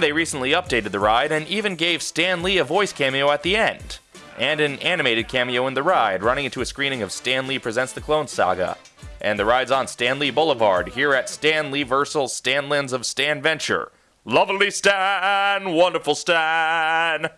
They recently updated the ride and even gave Stan Lee a voice cameo at the end, and an animated cameo in the ride, running into a screening of Stan Lee Presents the Clone Saga. And the ride's on Stan Lee Boulevard here at Stan Lee Versal Stanlands of Stan Venture. Lovely Stan, wonderful Stan.